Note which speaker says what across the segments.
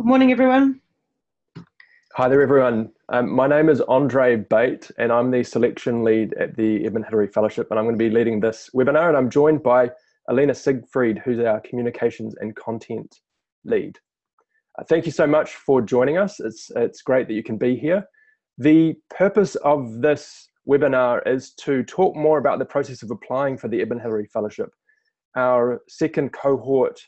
Speaker 1: Good morning, everyone.
Speaker 2: Hi there, everyone. Um, my name is Andre Bate, and I'm the selection lead at the Edmund Hillary Fellowship, and I'm going to be leading this webinar. And I'm joined by Alina Siegfried, who's our communications and content lead. Uh, thank you so much for joining us. It's, it's great that you can be here. The purpose of this webinar is to talk more about the process of applying for the Edmund Hillary Fellowship. Our second cohort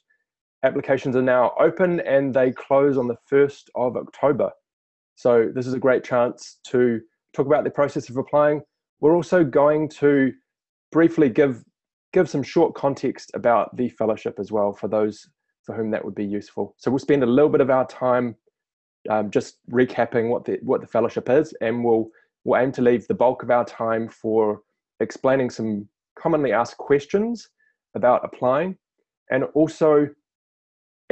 Speaker 2: applications are now open and they close on the 1st of October. So this is a great chance to talk about the process of applying. We're also going to briefly give give some short context about the fellowship as well for those for whom that would be useful. So we'll spend a little bit of our time um, just recapping what the what the fellowship is, and we'll we'll aim to leave the bulk of our time for explaining some commonly asked questions about applying, and also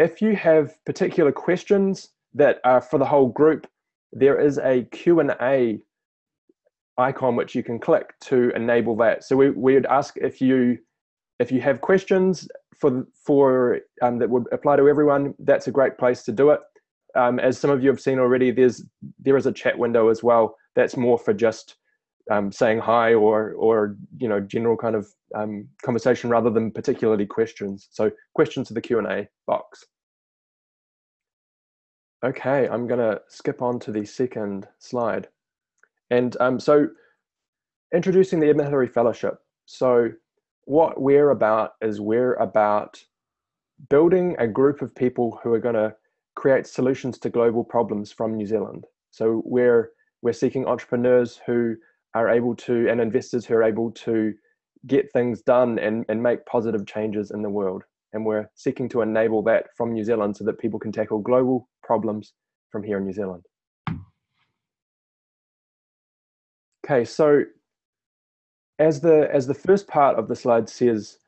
Speaker 2: if you have particular questions that are for the whole group, there is a Q&A icon which you can click to enable that. So we, we would ask if you if you have questions for for um, that would apply to everyone, that's a great place to do it. Um, as some of you have seen already, there's there is a chat window as well. That's more for just um, saying hi or or you know general kind of um, conversation rather than particularly questions. So questions to the Q and A box. Okay, I'm going to skip on to the second slide. And um, so introducing the Edmund Hillary Fellowship. So what we're about is we're about building a group of people who are going to create solutions to global problems from New Zealand. So we're we're seeking entrepreneurs who are able to and investors who are able to get things done and, and make positive changes in the world. And we're seeking to enable that from New Zealand so that people can tackle global problems from here in New Zealand. Okay, so as the as the first part of the slide says,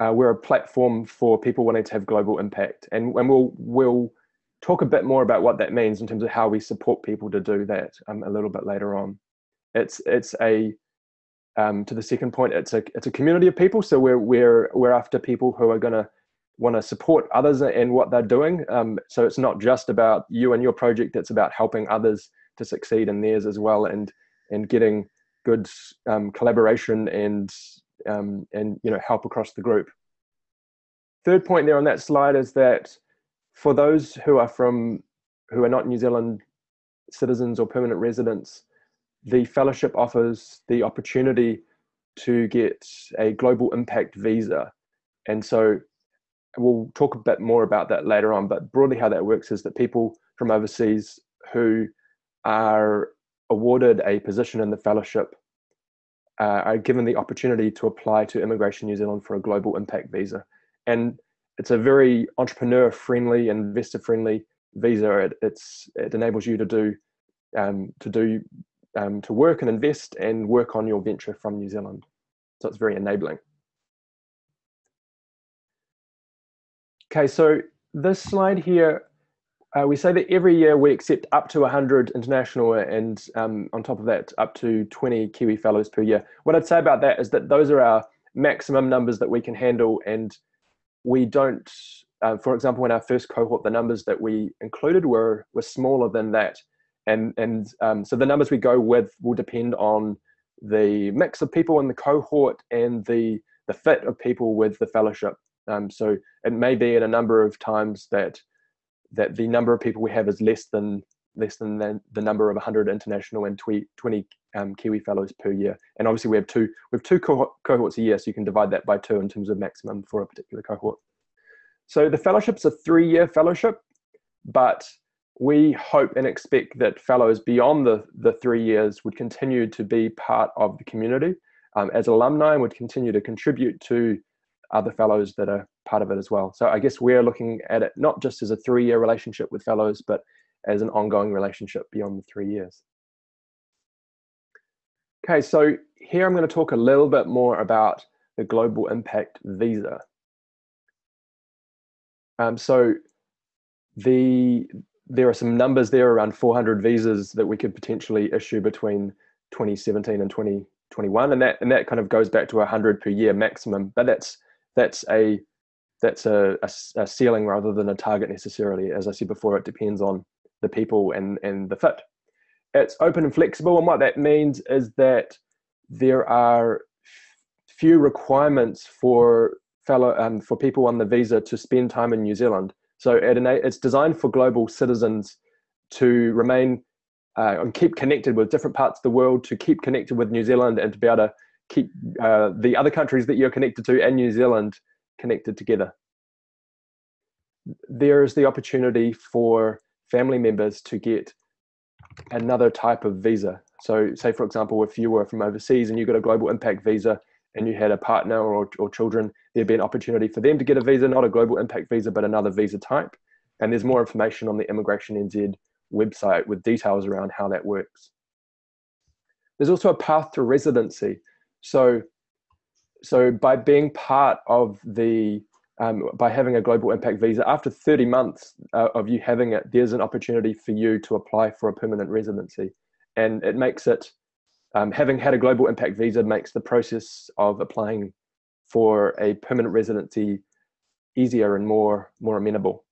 Speaker 2: uh, we're a platform for people wanting to have global impact, and, and we'll we'll talk a bit more about what that means in terms of how we support people to do that um, a little bit later on. It's it's a um, to the second point, it's a it's a community of people. So we're we're we're after people who are going to want to support others and what they're doing. Um, so it's not just about you and your project; it's about helping others to succeed in theirs as well, and and getting good um, collaboration and um, and you know help across the group. Third point there on that slide is that for those who are from who are not New Zealand citizens or permanent residents, the fellowship offers the opportunity to get a global impact visa. And so we'll talk a bit more about that later on, but broadly how that works is that people from overseas who are awarded a position in the fellowship uh, are given the opportunity to apply to Immigration New Zealand for a global impact visa. And it's a very entrepreneur friendly, investor friendly visa. It, it's, it enables you to do, um, to do, um, to work and invest and work on your venture from New Zealand. So it's very enabling. Okay, so this slide here, uh, we say that every year we accept up to 100 international and um, on top of that, up to 20 Kiwi Fellows per year. What I'd say about that is that those are our maximum numbers that we can handle and we don't, uh, for example, in our first cohort, the numbers that we included were, were smaller than that. And, and um, so the numbers we go with will depend on the mix of people in the cohort and the, the fit of people with the fellowship. Um, so it may be in a number of times that that the number of people we have is less than less than the, the number of 100 international and 20, 20 um, Kiwi fellows per year. And obviously we have two we have two co cohorts a year, so you can divide that by two in terms of maximum for a particular cohort. So the fellowship's a three-year fellowship, but we hope and expect that fellows beyond the, the three years would continue to be part of the community um, as alumni and would continue to contribute to other fellows that are part of it as well. So I guess we're looking at it not just as a three year relationship with fellows, but as an ongoing relationship beyond the three years. Okay, so here I'm going to talk a little bit more about the Global Impact Visa. Um, so the there are some numbers there around 400 visas that we could potentially issue between 2017 and 2021, and that and that kind of goes back to 100 per year maximum. But that's that's a that's a, a, a, ceiling rather than a target necessarily. As I said before, it depends on the people and, and the fit. It's open and flexible, and what that means is that there are few requirements for fellow um, for people on the visa to spend time in New Zealand. So it, it's designed for global citizens to remain uh, and keep connected with different parts of the world, to keep connected with New Zealand, and to be able to keep uh, the other countries that you're connected to and New Zealand connected together. There is the opportunity for family members to get another type of visa. So, say for example, if you were from overseas and you got a global impact visa and you had a partner or, or children, there'd be an opportunity for them to get a visa, not a global impact visa, but another visa type. And there's more information on the Immigration NZ website with details around how that works. There's also a path to residency. So, so by being part of the, um, by having a global impact visa, after 30 months uh, of you having it, there's an opportunity for you to apply for a permanent residency. And it makes it, um, having had a global impact visa makes the process of applying for a permanent residency easier and more, more amenable.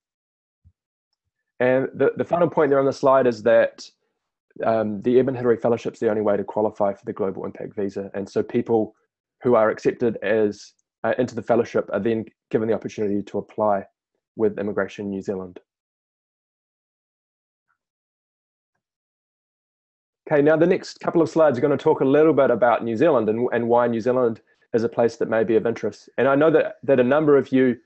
Speaker 2: And the, the final point there on the slide is that um, the Edmund Hillary Fellowship is the only way to qualify for the Global Impact Visa. And so people who are accepted as uh, into the fellowship are then given the opportunity to apply with Immigration New Zealand. Okay, now the next couple of slides are going to talk a little bit about New Zealand and, and why New Zealand is a place that may be of interest. And I know that, that a number of you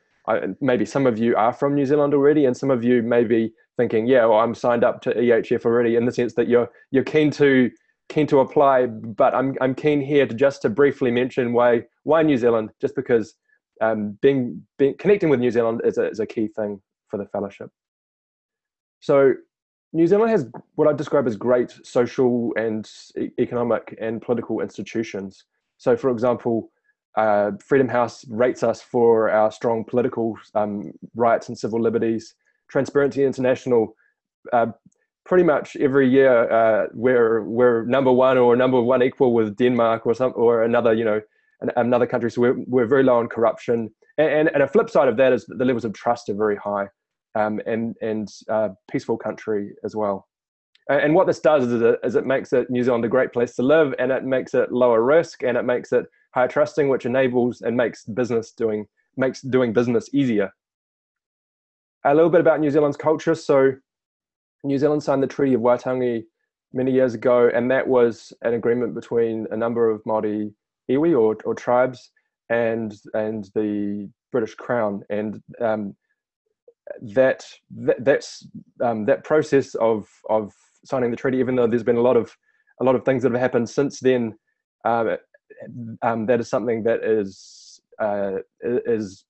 Speaker 2: maybe some of you are from New Zealand already, and some of you may be thinking, yeah, well, I'm signed up to EHF already, in the sense that you're you're keen to keen to apply. But I'm I'm keen here to just to briefly mention why why New Zealand, just because um, being, being connecting with New Zealand is a, is a key thing for the fellowship. So New Zealand has what I describe as great social and economic and political institutions. So, for example, uh, Freedom House rates us for our strong political um, rights and civil liberties. Transparency International, uh, pretty much every year uh, we're we're number one or number one equal with Denmark or some or another you know an, another country. So we're we're very low on corruption. And, and, and a flip side of that is that the levels of trust are very high, um, and and uh, peaceful country as well. And what this does is it, is it makes it New Zealand a great place to live, and it makes it lower risk, and it makes it higher trusting, which enables and makes business doing makes doing business easier. A little bit about New Zealand's culture. So, New Zealand signed the Treaty of Waitangi many years ago, and that was an agreement between a number of Maori iwi or, or tribes and and the British Crown, and um, that, that that's um, that process of of signing the treaty, even though there's been a lot of a lot of things that have happened since then, um, um, that is something that is uh, is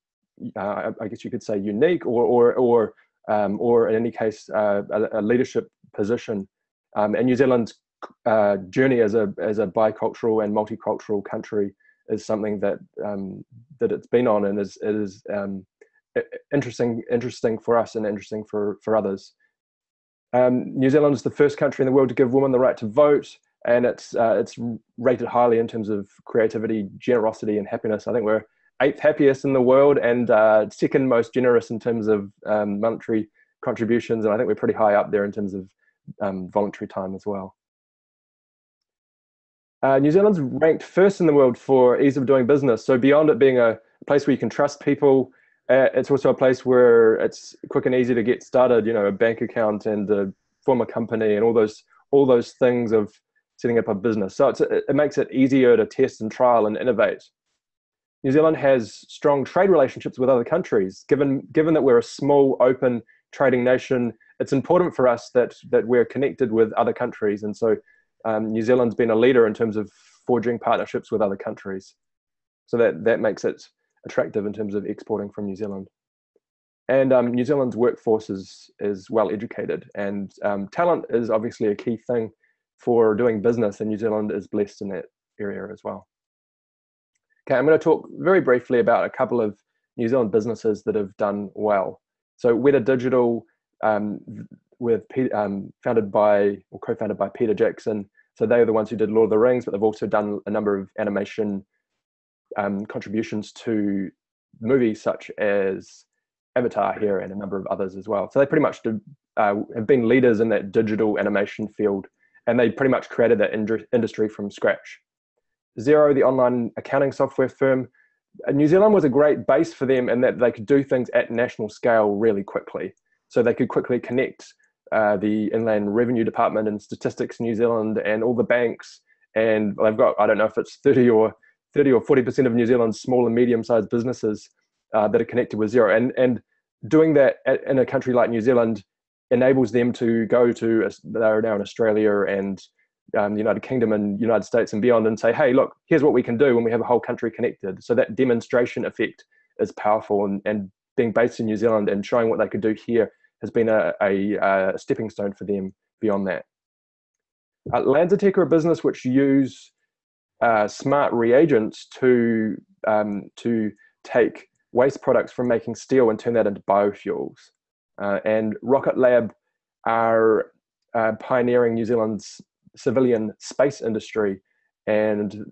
Speaker 2: uh, I guess you could say unique or or or um, or in any case uh, a, a, leadership position. Um, and New Zealand's uh, journey as a as a bicultural and multicultural country is something that that it's been on and is is um, interesting interesting for us and interesting for for others. Um, New Zealand is the first country in the world to give women the right to vote and it's uh, it's rated highly in terms of creativity, generosity, and happiness. I think we're eighth happiest in the world and uh, second most generous in terms of um, monetary contributions, and I think we're pretty high up there in terms of um, voluntary time as well. Uh, New Zealand's ranked first in the world for ease of doing business. So beyond it being a place where you can trust people, it's also a place where it's quick and easy to get started. You know, a bank account and form a company and all those all those things of setting up a business. So it makes it easier to test and trial and innovate. New Zealand has strong trade relationships with other countries. Given, given that we're a small, open trading nation, it's important for us that, that we're connected with other countries. And so um, New Zealand's been a leader in terms of forging partnerships with other countries. So that, that makes it attractive in terms of exporting from New Zealand. And um, New Zealand's workforce is, is well educated, and um, talent is obviously a key thing for doing business, and New Zealand is blessed in that area as well. Okay, I'm going to talk very briefly about a couple of New Zealand businesses that have done well. So Weta Digital, um, with um, founded by or co-founded by Peter Jackson. So they are the ones who did Lord of the Rings, but they've also done a number of animation um, contributions to movies such as Avatar here and a number of others as well. So they pretty much do, uh, have been leaders in that digital animation field, and they pretty much created that industry from scratch. Xero, the online accounting software firm, uh, New Zealand was a great base for them in that they could do things at national scale really quickly. So they could quickly connect uh, the Inland Revenue Department and Statistics New Zealand and all the banks. And they've got, I don't know if it's 30 or 30 or 40% of New Zealand's small and medium sized businesses uh, that are connected with Xero. And, and doing that at, in a country like New Zealand enables them to go to, they're now in Australia and um, the United Kingdom and United States and beyond and say, hey, look, here's what we can do when we have a whole country connected. So that demonstration effect is powerful and, and being based in New Zealand and showing what they could do here has been a, a, a stepping stone for them beyond that. Uh, LanzaTech are a business which use uh, smart reagents to um, to take waste products from making steel and turn that into biofuels. Uh, and Rocket Lab are uh, pioneering New Zealand's civilian space industry, and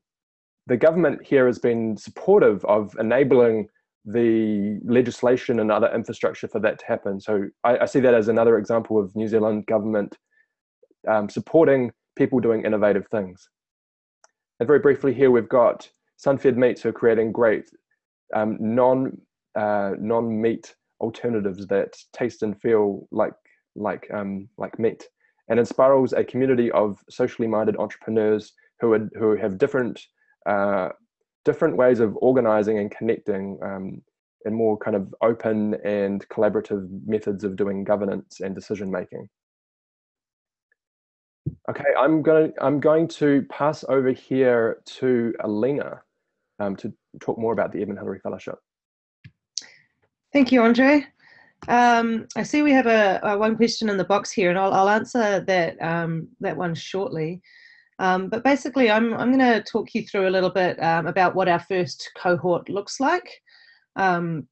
Speaker 2: the government here has been supportive of enabling the legislation and other infrastructure for that to happen. So I, I see that as another example of New Zealand government um, supporting people doing innovative things. And very briefly here, we've got Sunfed Meats who are creating great um, non uh, non meat alternatives that taste and feel like like um, like meat, and Enspiral's a community of socially minded entrepreneurs who are, who have different uh, different ways of organizing and connecting um, and more kind of open and collaborative methods of doing governance and decision making. Okay, I'm going to, I'm going to pass over here to Alina um, to talk more about the Edmund Hillary Fellowship.
Speaker 1: Thank you, Andre. Um, I see we have a, a, one question in the box here, and I'll, I'll answer that um, that one shortly. Um, but basically, I'm, I'm going to talk you through a little bit um, about what our first cohort looks like. Um,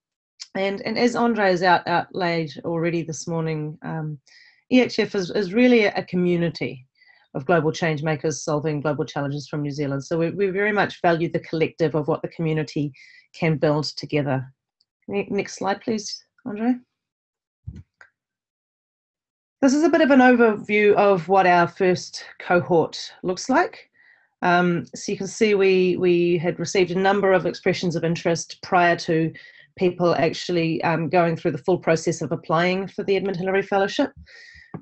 Speaker 1: and, and as Andre has out, outlaid already this morning, EHF is, is really a community of global change makers solving global challenges from New Zealand. So we, we very much value the collective of what the community can build together. Next slide, please, Andre. This is a bit of an overview of what our first cohort looks like. Um, so you can see we, we had received a number of expressions of interest prior to people actually um, going through the full process of applying for the Edmund Hillary Fellowship.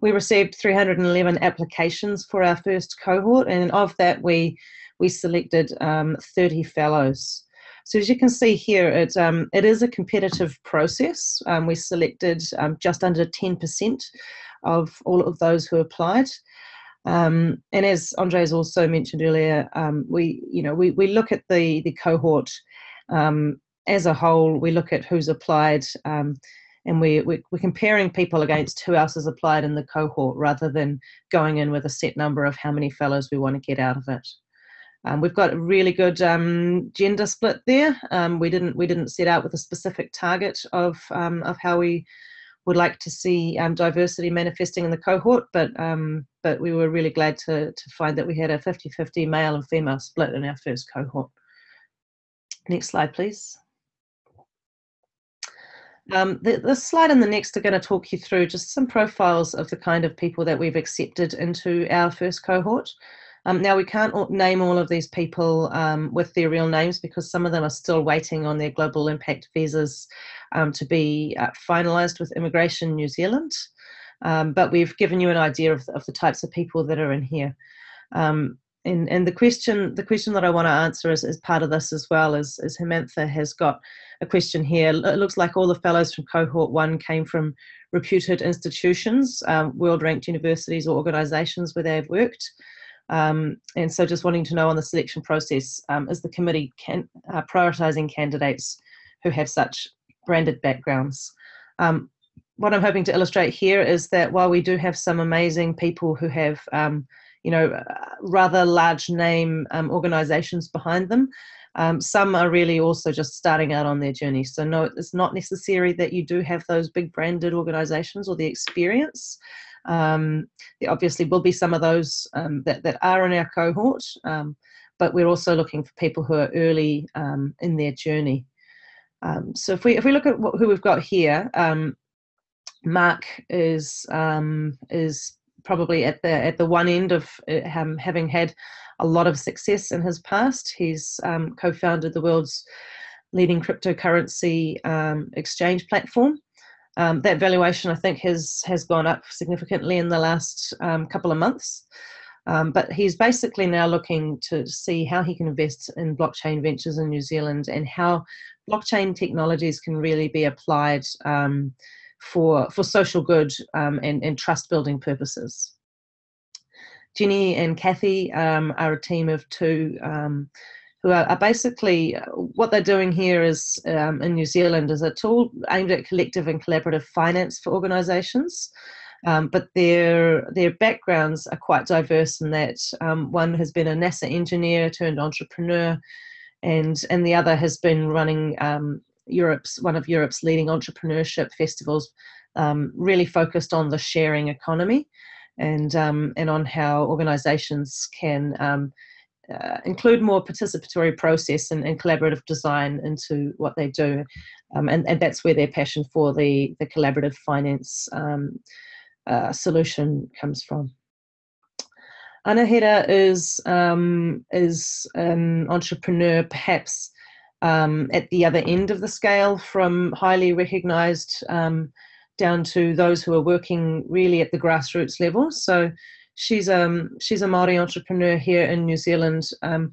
Speaker 1: We received 311 applications for our first cohort, and of that, we we selected um, 30 fellows. So as you can see here, it, um, it is a competitive process. Um, we selected um, just under 10% of all of those who applied. Um, and as Andre's also mentioned earlier, um, we you know we, we look at the the cohort as a whole. We look at who's applied, and we, we we're comparing people against who else has applied in the cohort, rather than going in with a set number of how many fellows we want to get out of it. Um, we've got a really good um, gender split there. Um, we didn't we didn't set out with a specific target of um, of how we would like to see um, diversity manifesting in the cohort, but um, but we were really glad to, to find that we had a 50-50 male and female split in our first cohort. Next slide, please. Um, the, slide and the next are going to talk you through just some profiles of the kind of people that we've accepted into our first cohort. Um, now, we can't name all of these people um, with their real names because some of them are still waiting on their global impact visas um, to be uh, finalised with Immigration New Zealand. Um, but we've given you an idea of, of the types of people that are in here. Um, and, and the question the question that I want to answer as, as part of this as well is, is Hemantha has got a question here. It looks like all the fellows from cohort one came from reputed institutions, um, world ranked universities or organisations where they've worked. Um, and so just wanting to know on the selection process, um, is the committee can, uh, prioritising candidates who have such branded backgrounds? Um, what I'm hoping to illustrate here is that while we do have some amazing people who have, um, you know, uh, rather large name um, organisations behind them, um, some are really also just starting out on their journey. So no, it's not necessary that you do have those big branded organisations or the experience. Um, there obviously will be some of those um, that, that are in our cohort, um, but we're also looking for people who are early um, in their journey. Um, so if we if we look at what, who we've got here, Mark is is probably at the at the one end of uh, having had a lot of success in his past. He's um, co-founded the world's leading cryptocurrency um, exchange platform. Um, that valuation, I think, has has gone up significantly in the last um, couple of months. Um, but he's basically now looking to see how he can invest in blockchain ventures in New Zealand and how blockchain technologies can really be applied um, for for social good um, and, and trust building purposes. Ginny and Kathy um, are a team of two um, who are, are, basically what they're doing here is um, in New Zealand is a tool aimed at collective and collaborative finance for organisations. Um, but their their backgrounds are quite diverse in that um, one has been a NASA engineer turned entrepreneur, and and the other has been running um, Europe's one of Europe's leading entrepreneurship festivals, um, really focused on the sharing economy, and um, and on how organisations can. Um, uh, include more participatory process and, and, collaborative design into what they do, um, and, and that's where their passion for the the collaborative finance um, uh, solution comes from. Anahera is um, is an entrepreneur, perhaps um, at the other end of the scale, from highly recognised um, down to those who are working really at the grassroots level. So she's um she's a Maori entrepreneur here in New Zealand um,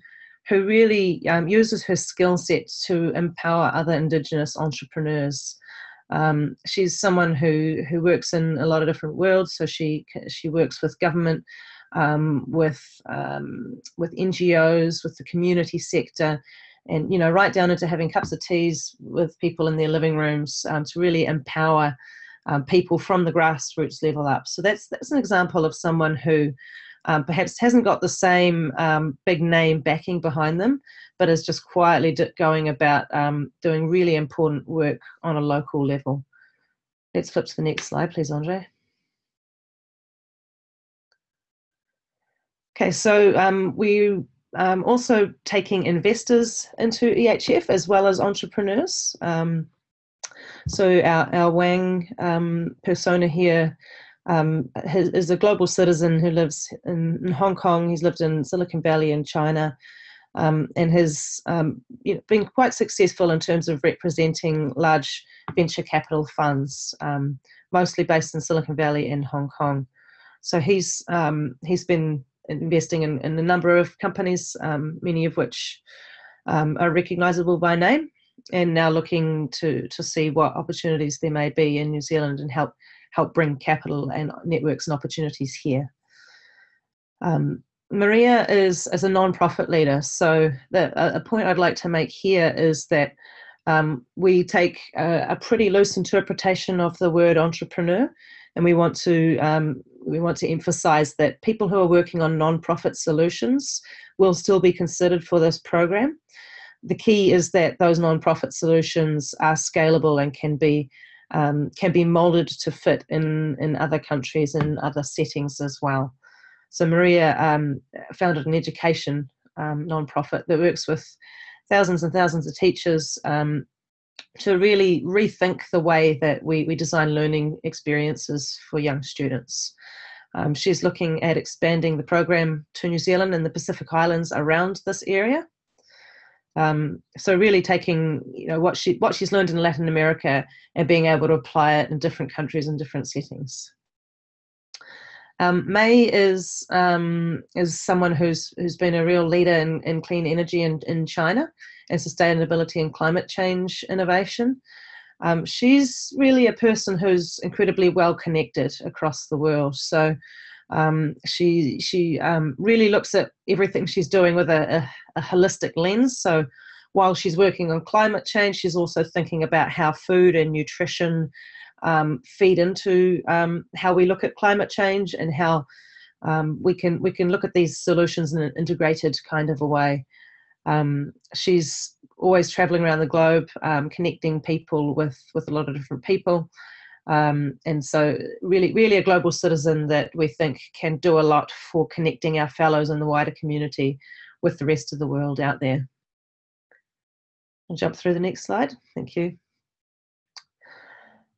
Speaker 1: who really um, uses her skill set to empower other Indigenous entrepreneurs. Um, she's someone who who works in a lot of different worlds. So she she works with government, um, with um, with NGOs, with the community sector, and you know right down into having cups of teas with people in their living rooms um, to really empower um, people from the grassroots level up. So that's that's an example of someone who um, perhaps hasn't got the same um, big name backing behind them, but is just quietly going about um, doing really important work on a local level. Let's flip to the next slide, please, Andre. Okay, so um, we um, also taking investors into EHF as well as entrepreneurs. Um, so our, our Wang um, persona here um, has, is a global citizen who lives in, in, Hong Kong. He's lived in Silicon Valley in China um, and has um, you know, been quite successful in terms of representing large venture capital funds, mostly based in Silicon Valley and Hong Kong. So he's he's been investing in, in, a number of companies, many of which are recognizable by name and now looking to to see what opportunities there may be in New Zealand and help help bring capital and networks and opportunities here. Um, Maria is as a non-profit leader, so the, a point I'd like to make here is that um, we take a, a, pretty loose interpretation of the word entrepreneur, and we want to um, we want to emphasise that people who are working on non-profit solutions will still be considered for this program the key is that those non-profit solutions are scalable and can be um, can be molded to fit in in other countries and other settings as well. So Maria um, founded an education um, non-profit that works with thousands and thousands of teachers um, to really rethink the way that we, we design learning experiences for young students. Um, she's looking at expanding the program to New Zealand and the Pacific Islands around this area. Um, so really taking you know what she what she's learned in Latin America and being able to apply it in different countries and different settings. Um, May is um, is someone who's who's been a real leader in, in clean energy in, in China and sustainability and climate change innovation. Um, she's really a person who's incredibly well connected across the world. So um, she she um, really looks at everything she's doing with a, a, a, holistic lens. So while she's working on climate change, she's also thinking about how food and nutrition um, feed into um, how we look at climate change and how um, we can we can look at these solutions in an integrated kind of a way. Um, she's always traveling around the globe, connecting people with with a lot of different people. Um, and so really, really a global citizen that we think can do a lot for connecting our fellows in the wider community with the rest of the world out there. I'll jump through the next slide. Thank you.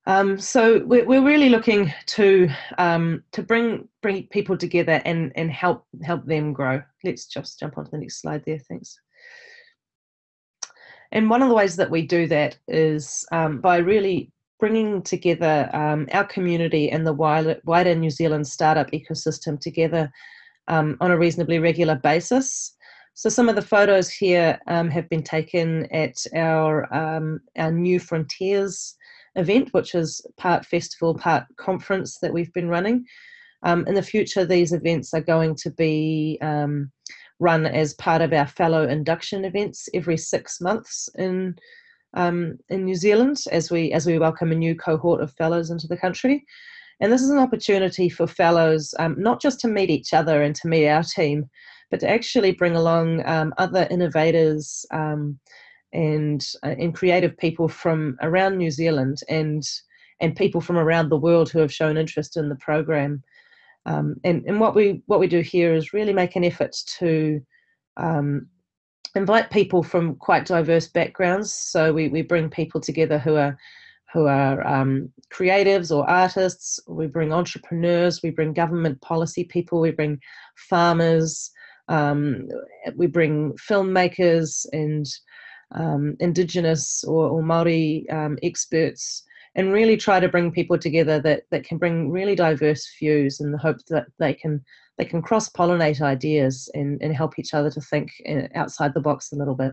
Speaker 1: Um, so we're, we're really looking to um, to bring bring people together and and help help them grow. Let's just jump onto the next slide there. Thanks. And one of the ways that we do that is um, by really bringing together um, our community and the wider, New Zealand startup ecosystem together um, on a reasonably regular basis. So some of the photos here um, have been taken at our um, our New Frontiers event, which is part festival, part conference that we've been running. Um, in the future, these events are going to be run as part of our fellow induction events every six months in um, in New Zealand as we as we welcome a new cohort of fellows into the country. And this is an opportunity for fellows um, not just to meet each other and to meet our team, but to actually bring along um, other innovators um, and uh, and creative people from around New Zealand and and people from around the world who have shown interest in the program. Um, and and what we what we do here is really make an effort to um, invite people from quite diverse backgrounds. So we we bring people together who are who are um, creatives or artists. We bring entrepreneurs. We bring government policy people. We bring farmers. Um, we bring filmmakers and um, Indigenous or, or Maori um, experts, and really try to bring people together that that can bring really diverse views in the hope that they can they can cross pollinate ideas and, and help each other to think uh, outside the box a little bit.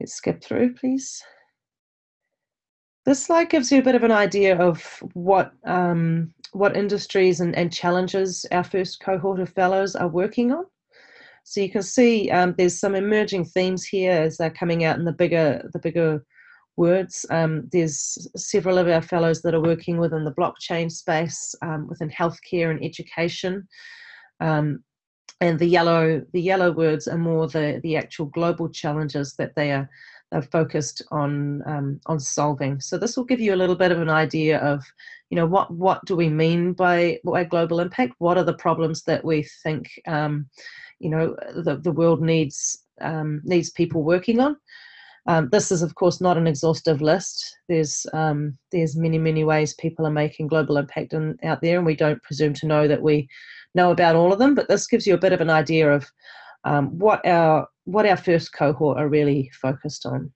Speaker 1: Let's skip through, please. This slide gives you a bit of an idea of what um, what industries and, and challenges our first cohort of fellows are working on. So you can see um, there's some emerging themes here as they're coming out in the bigger the bigger words. Um, there's several of our fellows that are working within the blockchain space, um, within healthcare and education. Um, and the yellow the yellow words are more the the actual global challenges that they are they're focused on um, on solving. So this will give you a little bit of an idea of, you know, what what do we mean by by global impact? What are the problems that we think, um, you know, the the world needs um, needs people working on? Um, this is, of course, not an exhaustive list. There's um, there's many many ways people are making global impact in, out there, and we don't presume to know that we know about all of them. But this gives you a bit of an idea of um, what our what our first cohort are really focused on.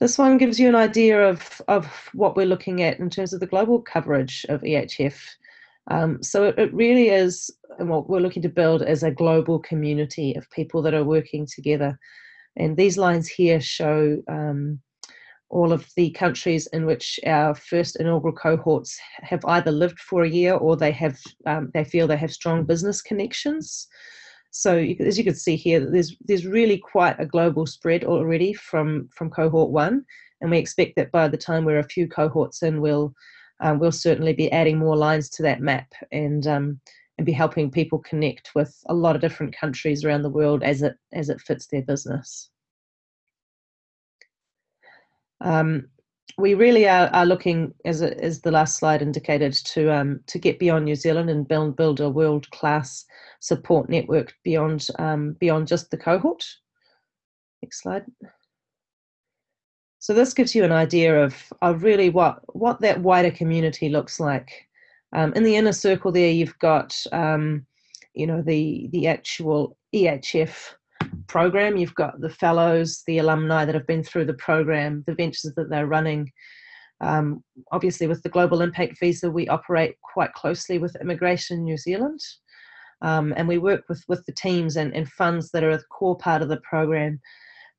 Speaker 1: This one gives you an idea of, of what we're looking at in terms of the global coverage of EHF. Um, so it, it, really is, what we're looking to build is a global community of people that are working together. And these lines here show um, all of the countries in which our first inaugural cohorts have either lived for a year or they have um, they feel they have strong business connections. So you, as you can see here, there's there's really quite a global spread already from from cohort one, and we expect that by the time we're a few cohorts in, we'll um, we'll certainly be adding more lines to that map and um, and be helping people connect with a lot of different countries around the world as it as it fits their business. Um, we really are, are looking, as, as the last slide indicated, to um, to get beyond New Zealand and build build a world class support network beyond um, beyond just the cohort. Next slide. So this gives you an idea of of really what what that wider community looks like. Um, in the inner circle there, you've got um, you know the the actual EHF program. You've got the fellows, the alumni that have been through the program, the ventures that they're running. Um, obviously, with the Global Impact Visa, we operate quite closely with Immigration New Zealand. Um, and we work with, with the teams and, and funds that are a core part of the program.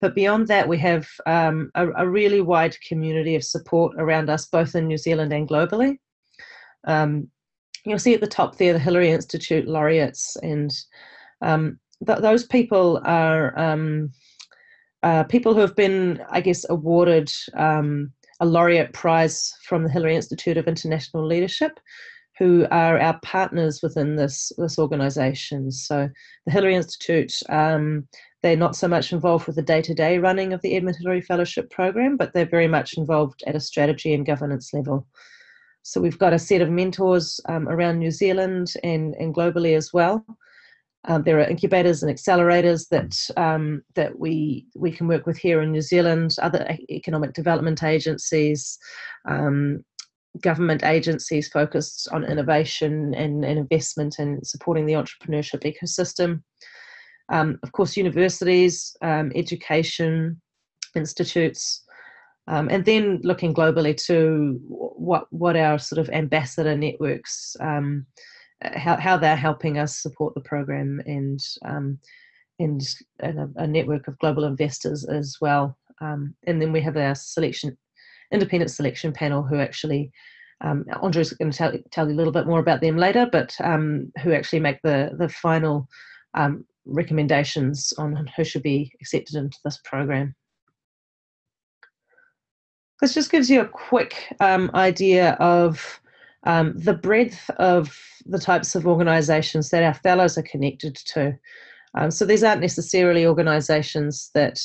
Speaker 1: But beyond that, we have um, a, a, really wide community of support around us, both in New Zealand and globally. Um, you'll see at the top there the Hillary Institute laureates, and um, th- those people are um, uh, people who have been, I guess, awarded um, a laureate prize from the Hillary Institute of International Leadership, who are our partners within this this organisation. So the Hillary Institute, um, they're not so much involved with the day-to-day running of the Edmund Hillary Fellowship Program, but they're very much involved at a strategy and governance level. So we've got a set of mentors um, around New Zealand and, and globally as well Um, there are incubators and accelerators that um, that we we can work with here in New Zealand, other economic development agencies, um, government agencies focused on innovation and, and, investment and supporting the entrepreneurship ecosystem. Um, of course, universities, um, education institutes, um, and then looking globally to what what our sort of ambassador networks how, how they're helping us support the program and um, and, and a, a, network of global investors as well. Um, and then we have our selection, independent selection panel who actually, um, Andre's going to tell, tell you a little bit more about them later, but um, who actually make the, the final um, recommendations on who should be accepted into this program. This just gives you a quick um, idea of um, the breadth of the types of organisations that our fellows are connected to. Um, so these aren't necessarily organisations that,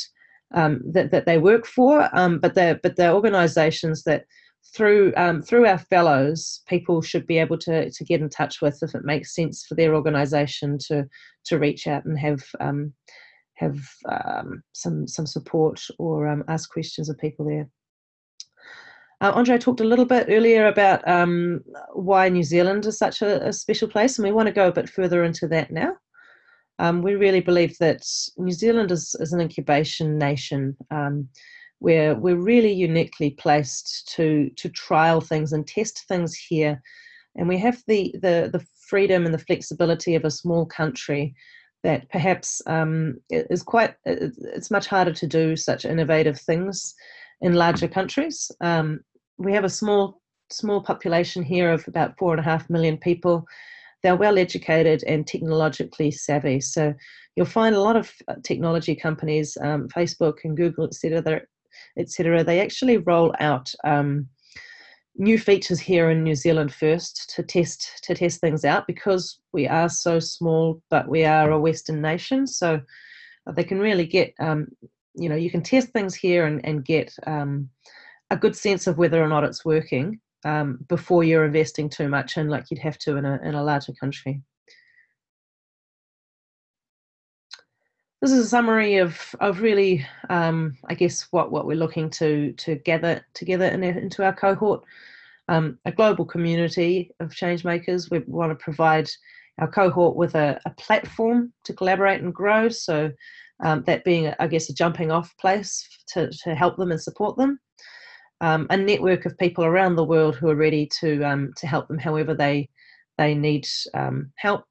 Speaker 1: um, that that they work for, um, but they're but they're organisations that through um, through our fellows, people should be able to to get in touch with if it makes sense for their organisation to to reach out and have um, have some some support or ask questions of people there. Uh, Andre talked a little bit earlier about um, why New Zealand is such a, a, special place, and we want to go a bit further into that now. Um, we really believe that New Zealand is, is an incubation nation um, where we're really uniquely placed to, to trial things and test things here. And we have the, the, the freedom and the flexibility of a small country that perhaps um, is quite, it's much harder to do such innovative things in larger countries. Um, we have a small small population here of about four and a half million people. They're well educated and technologically savvy. So you'll find a lot of uh, technology companies, um, Facebook and Google, etc., etc. They actually roll out um, new features here in New Zealand first to test to test things out because we are so small, but we are a Western nation. So they can really get um, you know you can test things here and, and get um, a good sense of whether or not it's working um, before you're investing too much and like you'd have to in a, in a larger country. This is a summary of, of really, um, I guess, what, what we're looking to, to gather together in, into our cohort. Um, a global community of change makers. We want to provide our cohort with a, a platform to collaborate and grow. So um, that being, I guess, a jumping off place to, to help them and support them. Um, a network of people around the world who are ready to um, to help them however they they need um, help,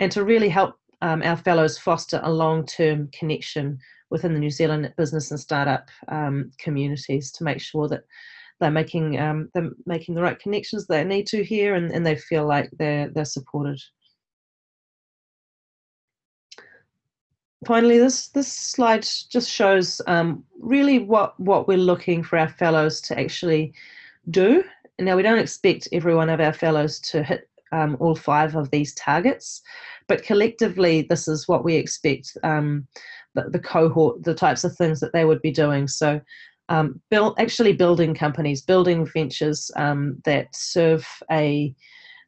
Speaker 1: and to really help um, our fellows foster a long term connection within the New Zealand business and startup um, communities to make sure that they're making um, they're making the right connections they need to here and, and they feel like they're they're supported. finally, this this slide just shows um, really what what we're looking for our fellows to actually do. Now, we don't expect every one of our fellows to hit um, all five of these targets, but collectively, this is what we expect um, the, the, cohort, the types of things that they would be doing. So, um, build, actually building companies, building ventures um, that serve a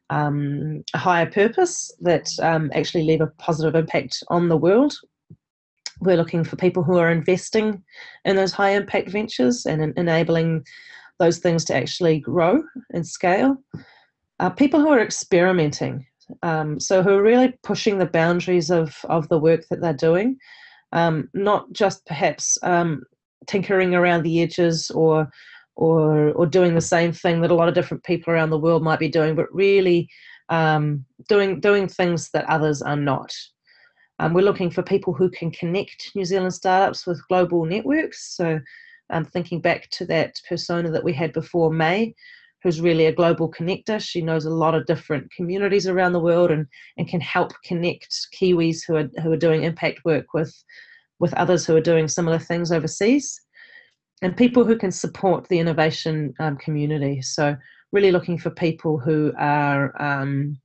Speaker 1: um, a higher purpose that um, actually leave a positive impact on the world we're looking for people who are investing in those high impact ventures and in enabling those things to actually grow and scale. Uh, people who are experimenting, um, so who are really pushing the boundaries of, of the work that they're doing, um, not just perhaps um, tinkering around the edges or, or, or doing the same thing that a lot of different people around the world might be doing, but really um, doing, doing things that others are not. Um, we're looking for people who can connect New Zealand startups with global networks. So um, thinking back to that persona that we had before, May, who's really a global connector. She knows a lot of different communities around the world and, and can help connect Kiwis who are, who are doing impact work with, with others who are doing similar things overseas. And people who can support the innovation um, community. So really looking for people who are um,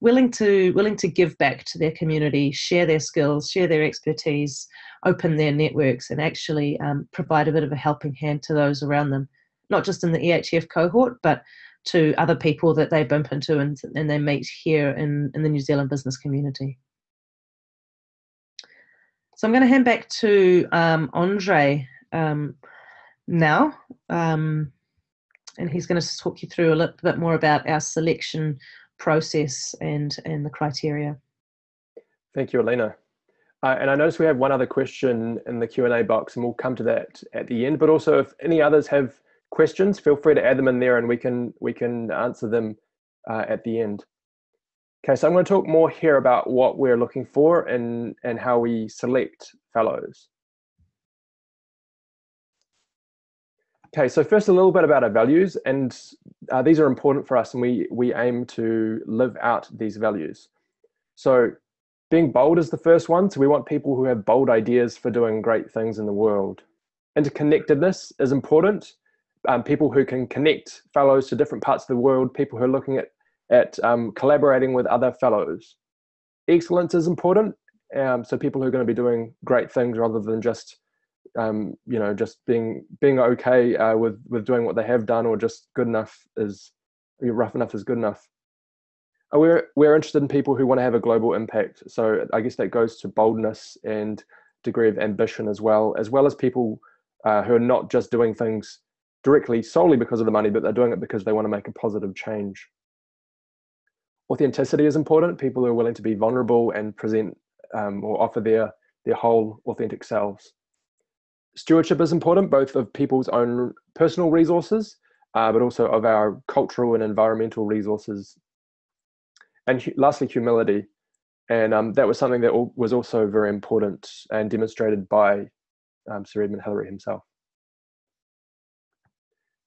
Speaker 1: willing to willing to give back to their community, share their skills, share their expertise, open their networks, and actually um, provide a bit of a helping hand to those around them, not just in the EHF cohort, but to other people that they bump into and, and they meet here in, in the New Zealand business community. So I'm going to hand back to um, Andre um, now, um, and he's going to talk you through a little bit more about our selection process and and the criteria.
Speaker 2: Thank you, Alina. Uh, and I notice we have one other question in the Q&A box and we'll come to that at the end. But also if any others have questions, feel free to add them in there and we can, we can answer them uh, at the end. Okay, so I'm going to talk more here about what we're looking for and, and how we select fellows. Okay, so first a little bit about our values, and uh, these are important for us, and we, we aim to live out these values. So being bold is the first one. So we want people who have bold ideas for doing great things in the world. Interconnectedness is important. Um, people who can connect fellows to different parts of the world, people who are looking at, at um, collaborating with other fellows. Excellence is important. Um, so people who are going to be doing great things rather than just, um, you know, just being being okay uh, with with doing what they have done or just good enough is rough enough is good enough. Uh, we're we're interested in people who want to have a global impact. So I guess that goes to boldness and degree of ambition as well, as well as people uh, who are not just doing things directly solely because of the money, but they're doing it because they want to make a positive change. Authenticity is important. People who are willing to be vulnerable and present um, or offer their their whole authentic selves. Stewardship is important, both of people's own personal resources, uh, but also of our cultural and environmental resources and lastly, humility. And um, that was something that was also very important and demonstrated by um, Sir Edmund Hillary himself.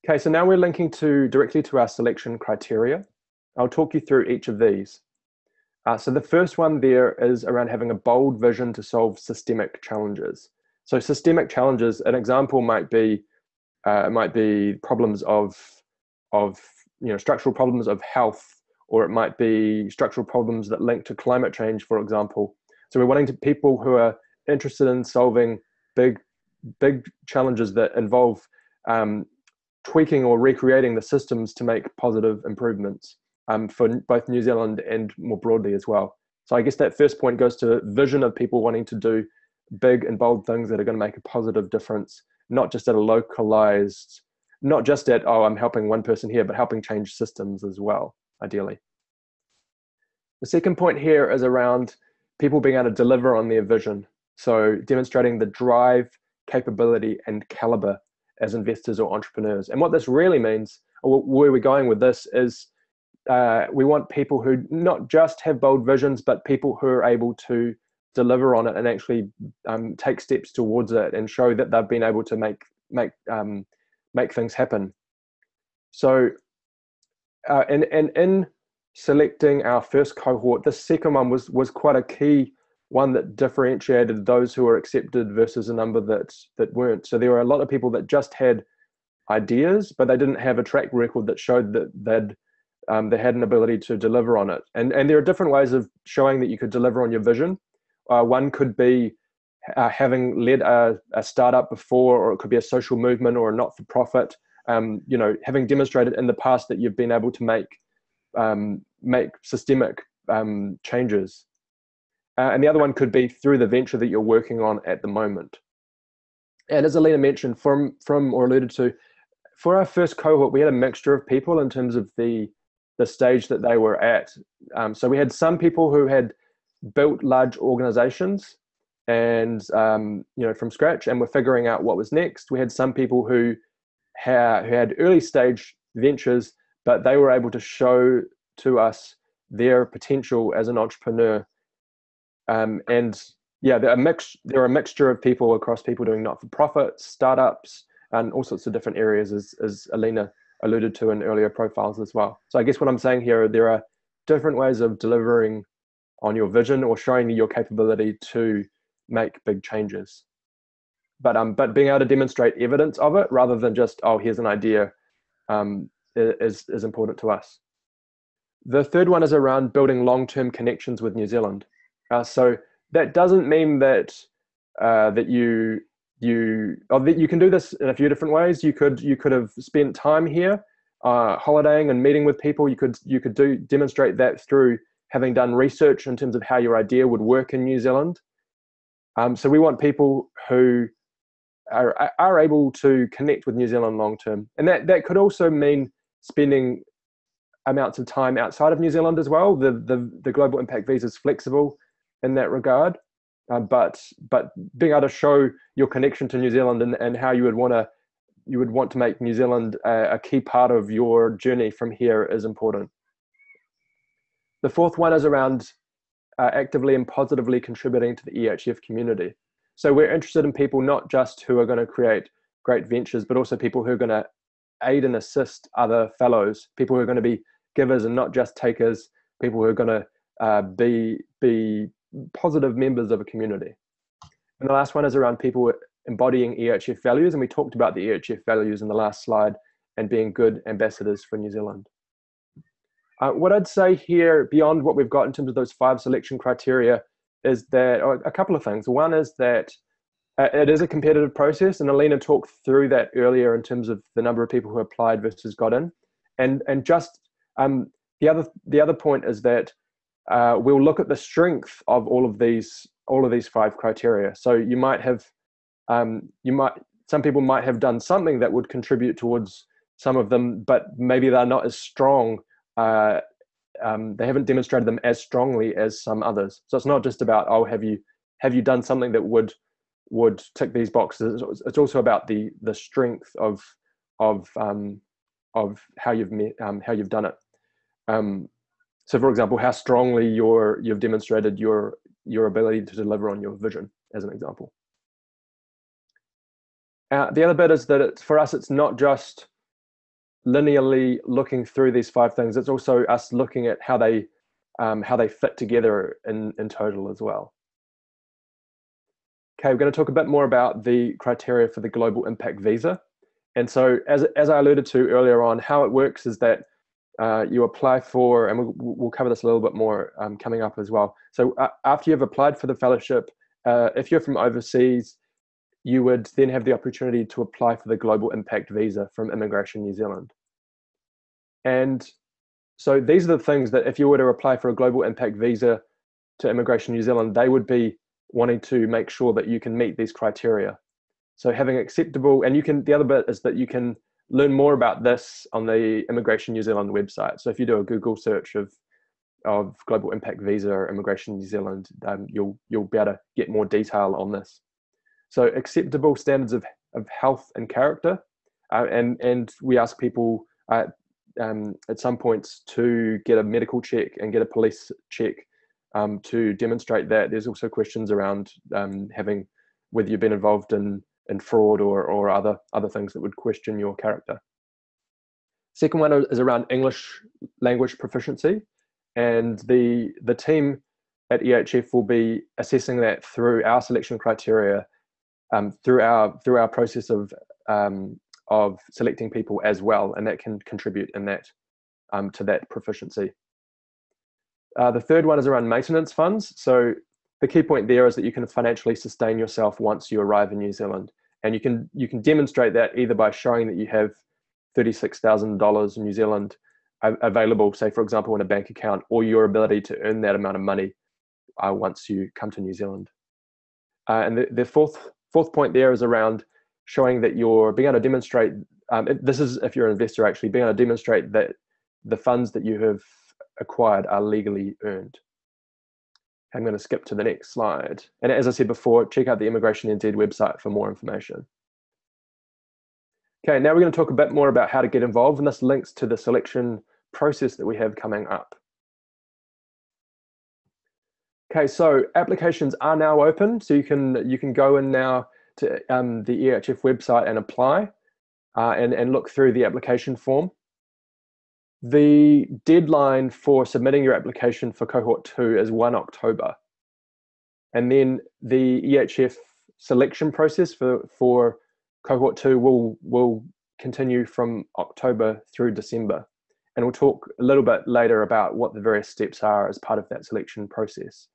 Speaker 2: Okay, so now we're linking to directly to our selection criteria. I'll talk you through each of these. Uh, so the first one there is around having a bold vision to solve systemic challenges. So systemic challenges, an example might be uh, might be problems of of you know structural problems of health or it might be structural problems that link to climate change, for example. So we're wanting to people who are interested in solving big, big challenges that involve um, tweaking or recreating the systems to make positive improvements um, for both New Zealand and more broadly as well. So I guess that first point goes to vision of people wanting to do big and bold things that are going to make a positive difference, not just at a localized, not just at, oh, I'm helping one person here, but helping change systems as well ideally. The second point here is around people being able to deliver on their vision. So demonstrating the drive, capability, and caliber as investors or entrepreneurs. And what this really means, or where we're going with this, is uh, we want people who not just have bold visions, but people who are able to deliver on it and actually um, take steps towards it and show that they've been able to make make um, make things happen. So uh, and, and in selecting our first cohort, the second one was, was quite a key one that differentiated those who were accepted versus a number that, that weren't. So there were a lot of people that just had ideas, but they didn't have a track record that showed that they'd um, they had an ability to deliver on it. And, and there are different ways of showing that you could deliver on your vision. Uh, one could be uh, having led a, a, startup before, or it could be a social movement or a not-for-profit um, you know, having demonstrated in the past that you've been able to make um, make systemic um, changes. Uh, and the other one could be through the venture that you're working on at the moment. And as Alina mentioned, from from or alluded to, for our first cohort, we had a mixture of people in terms of the the stage that they were at. Um, so we had some people who had built large organizations and um, you know from scratch and were figuring out what was next. We had some people who ha- who had early stage ventures, but they were able to show to us their potential as an entrepreneur. Um, and yeah, there are, mix, there are a mixture of people across people doing not for profit, startups, and all sorts of different areas, as, as Alina alluded to in earlier profiles as well. So I guess what I'm saying here, there are different ways of delivering on your vision or showing your capability to make big changes but um, but being able to demonstrate evidence of it rather than just oh here's an idea um, is is important to us. The third one is around building long-term connections with New Zealand. Uh, so that doesn't mean that uh, that you you or that you can do this in a few different ways. You could you could have spent time here, uh, holidaying and meeting with people. You could you could do demonstrate that through having done research in terms of how your idea would work in New Zealand. Um, so we want people who are, are able to connect with New Zealand long term. And that, that could also mean spending amounts of time outside of New Zealand as well. The, the, the global impact visa is flexible in that regard. Uh, but but being able to show your connection to New Zealand and, and how you would want to you would want to make New Zealand a, a key part of your journey from here is important. The fourth one is around uh, actively and positively contributing to the EHF community. So we're interested in people not just who are going to create great ventures, but also people who are going to aid and assist other fellows, people who are going to be givers and not just takers, people who are going to uh, be be positive members of a community. And the last one is around people embodying EHF values, and we talked about the EHF values in the last slide and being good ambassadors for New Zealand. Uh, what I'd say here, beyond what we've got in terms of those five selection criteria, is that a couple of things. One is that uh, it is a competitive process, and Alina talked through that earlier in terms of the number of people who applied versus got in, and and just um, the other the other point is that uh, we'll look at the strength of all of these all of these five criteria. So you might have um, you might some people might have done something that would contribute towards some of them, but maybe they're not as strong uh, um, they haven't demonstrated them as strongly as some others. So it's not just about oh, have you have you done something that would would tick these boxes? It's also about the the strength of of um, of how you've met, um, how you've done it. Um, so, for example, how strongly you you've demonstrated your your ability to deliver on your vision, as an example. Uh, the other bit is that it's, for us, it's not just linearly looking through these five things. It's also us looking at how they um, how they fit together in, in total as well. Okay, we're going to talk a bit more about the criteria for the Global Impact Visa. And so, as, as I alluded to earlier on, how it works is that uh, you apply for, and we'll, we'll, cover this a little bit more um, coming up as well. So, uh, after you've applied for the fellowship, uh, if you're from overseas, you would then have the opportunity to apply for the Global Impact Visa from Immigration New Zealand. And so these are the things that if you were to apply for a Global Impact Visa to Immigration New Zealand, they would be wanting to make sure that you can meet these criteria. So having acceptable, and you can, the other bit is that you can learn more about this on the Immigration New Zealand website. So if you do a Google search of of Global Impact Visa or Immigration New Zealand, um, you'll you'll be able to get more detail on this. So acceptable standards of, of health and character. Uh, and, and we ask people uh, um, at some points to get a medical check and get a police check um, to demonstrate that. There's also questions around um, having whether you've been involved in, in fraud or, or other, other things that would question your character. Second one is around English language proficiency. And the, the team at EHF will be assessing that through our selection criteria um, through our through our process of um, of selecting people as well, and that can contribute in that um, to that proficiency. Uh, the third one is around maintenance funds. So the key point there is that you can financially sustain yourself once you arrive in New Zealand, and you can you can demonstrate that either by showing that you have thirty six thousand dollars in New Zealand available, say for example, in a bank account, or your ability to earn that amount of money uh, once you come to New Zealand. Uh, and the, the fourth fourth point there is around showing that you're being able to demonstrate. Um, this is if you're an investor actually being able to demonstrate that the funds that you have acquired are legally earned. I'm going to skip to the next slide. And as I said before, check out the Immigration NZ website for more information. Okay, now we're going to talk a bit more about how to get involved, and this links to the selection process that we have coming up. Okay, so applications are now open, so you can you can go in now to um, the EHF website and apply, uh, and and look through the application form. The deadline for submitting your application for cohort two is one October, and then the EHF selection process for for cohort two will will continue from October through December, and we'll talk a little bit later about what the various steps are as part of that selection process.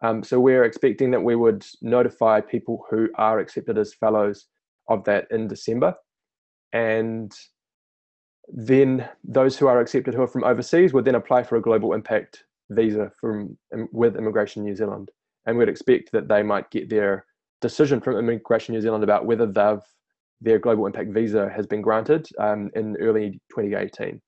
Speaker 2: Um, so we're expecting that we would notify people who are accepted as fellows of that in December. And then those who are accepted who are from overseas would then apply for a global impact visa from with Immigration New Zealand. and we'd expect that they might get their decision from Immigration New Zealand about whether they've their global impact visa has been granted um, in early 2018.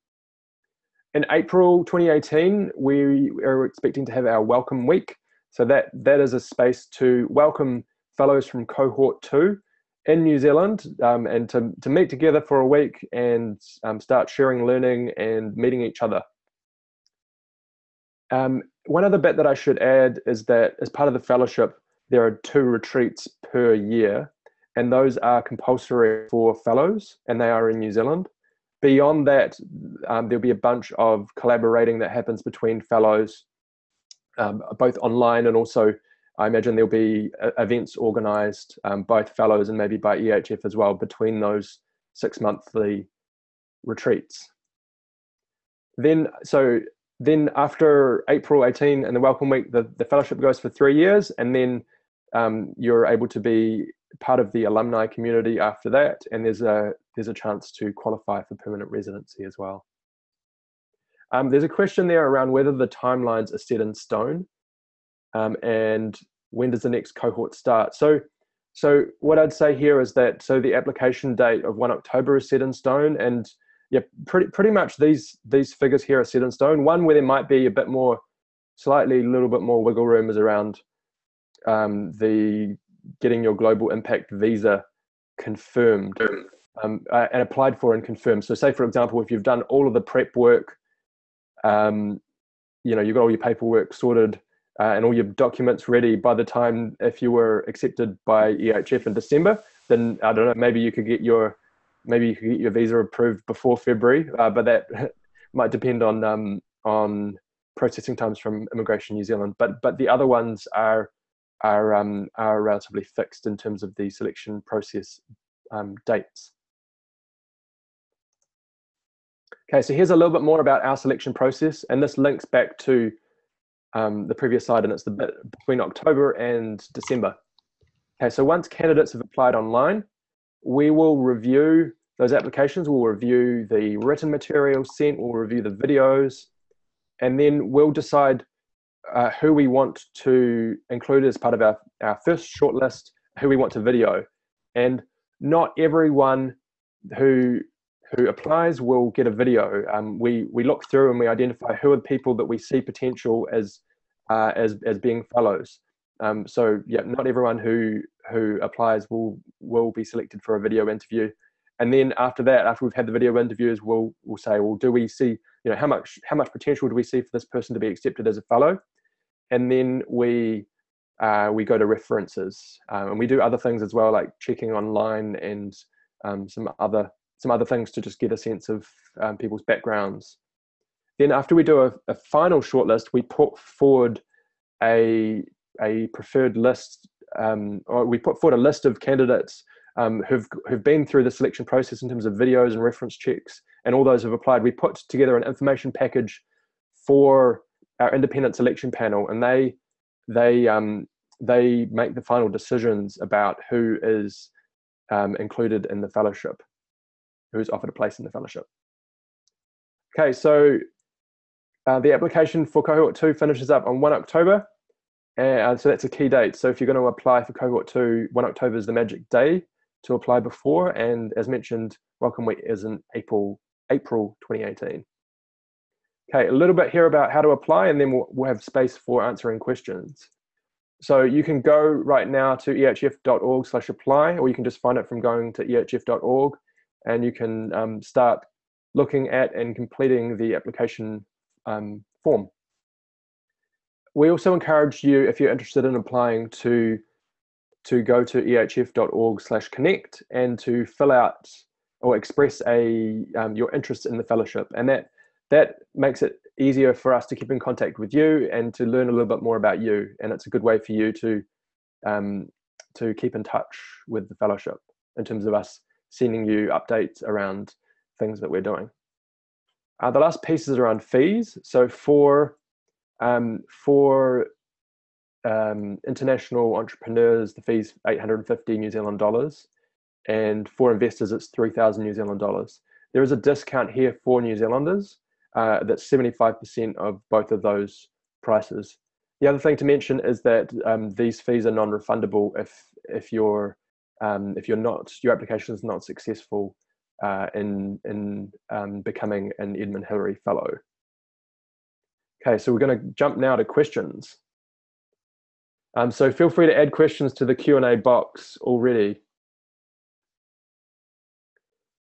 Speaker 2: In April 2018, we are expecting to have our Welcome Week. So that that is a space to welcome fellows from cohort two in New Zealand um, and to, to meet together for a week and um, start sharing learning and meeting each other. Um, one other bit that I should add is that as part of the fellowship, there are two retreats per year, and those are compulsory for fellows, and they are in New Zealand. Beyond that, um, there'll be a bunch of collaborating that happens between fellows, um, both online and also I imagine there'll be uh, events organised, um, both fellows and maybe by EHF as well, between those six monthly retreats. Then, so then after April 18 and the Welcome Week, the, the fellowship goes for three years, and then um, you're able to be part of the alumni community after that, and there's a there's a chance to qualify for permanent residency as well. Um, there's a question there around whether the timelines are set in stone um, and when does the next cohort start? So, so what I'd say here is that so the application date of one October is set in stone, and yeah, pretty pretty much these these figures here are set in stone. One where there might be a bit more, slightly a little bit more wiggle room is around um, the getting your global impact visa confirmed um, uh, and applied for and confirmed. So, say for example, if you've done all of the prep work, um, you know you've got all your paperwork sorted uh, and all your documents ready by the time if you were accepted by EHF in December, then I don't know, maybe you could get your maybe you could get your visa approved before February, uh, but that might depend on um, on processing times from Immigration New Zealand. But but the other ones are are um, are relatively fixed in terms of the selection process um, dates. Okay, so here's a little bit more about our selection process, and this links back to um, the previous slide, and it's the bit between October and December. Okay, so once candidates have applied online, we will review those applications, we'll review the written material sent, we'll review the videos, and then we'll decide uh, who we want to include as part of our, our first shortlist, who we want to video. And not everyone who who applies will get a video. Um, we we look through and we identify who are the people that we see potential as uh, as as being fellows. Um, so yeah, not everyone who who applies will will be selected for a video interview. And then after that, after we've had the video interviews, we'll we'll say, well, do we see you know how much how much potential do we see for this person to be accepted as a fellow? And then we uh, we go to references um, and we do other things as well, like checking online and um, some other some other things to just get a sense of um, people's backgrounds. Then after we do a, a final shortlist, we put forward a, a preferred list, um, or we put forward a list of candidates um, who've, who've been through the selection process in terms of videos and reference checks, and all those who've applied. We put together an information package for our independent selection panel, and they they um, they make the final decisions about who is um, included in the fellowship who's offered a place in the fellowship. Okay, so uh, the application for cohort two finishes up on 1 October. And so that's a key date. So if you're going to apply for cohort two, 1 October is the magic day to apply before. And as mentioned, Welcome Week is in April, April 2018. Okay, a little bit here about how to apply, and then we'll, we'll have space for answering questions. So you can go right now to ehf.org slash apply, or you can just find it from going to ehf.org and you can um, start looking at and completing the application um, form. We also encourage you, if you're interested in applying, to to go to ehf.org slash connect and to fill out or express a um, your interest in the fellowship, and that that makes it easier for us to keep in contact with you and to learn a little bit more about you. And it's a good way for you to um, to keep in touch with the fellowship in terms of us sending you updates around things that we're doing. Uh, the last piece is around fees. So for um, for um, international entrepreneurs, the fee's 850 New Zealand dollars, and for investors, it's 3,000 New Zealand dollars. There is a discount here for New Zealanders uh, that's 75% of both of those prices. the other thing to mention is that um, these fees are non-refundable if if your um, if you're not your application is not successful uh, in in um, becoming an Edmund Hillary Fellow. Okay, so we're going to jump now to questions. Um, so feel free to add questions to the Q&A box already.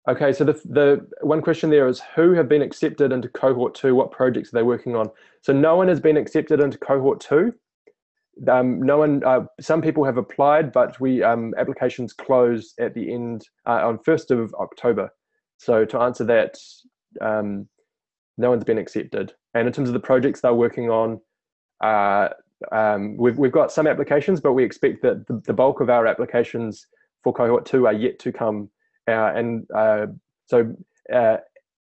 Speaker 2: Okay, so the, the one question there is who have been accepted into cohort two? What projects are they working on? So no one has been accepted into cohort two. Um, no one, uh, some people have applied, but we um, applications close at the end uh, on 1st of October. So to answer that, um, no one's been accepted. And in terms of the projects they're working on, uh, um, we've, we've got some applications, but we expect that the, the bulk of our applications for cohort two are yet to come uh, and uh, so uh,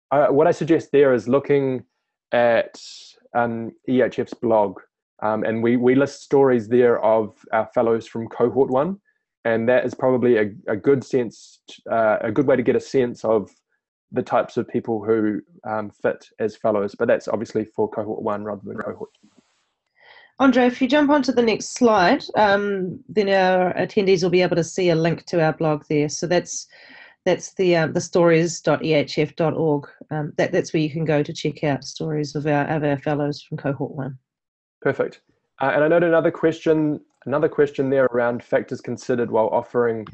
Speaker 2: what I suggest there is looking at um, EHF's blog. Um, and we, we list stories there of our fellows from cohort one. And that is probably a, a good sense, uh, a good way to get a sense of the types of people who um, fit as fellows. But that's obviously for cohort one rather than cohort two.
Speaker 1: Andre, if you jump onto the next slide, um, then our attendees will be able to see a link to our blog there. So that's that's the um, the stories.ehf.org. Um, that, that's where you can go to check out stories of our, of our fellows from cohort one.
Speaker 2: Perfect. Uh, and I noted another question, another question there around factors considered while offering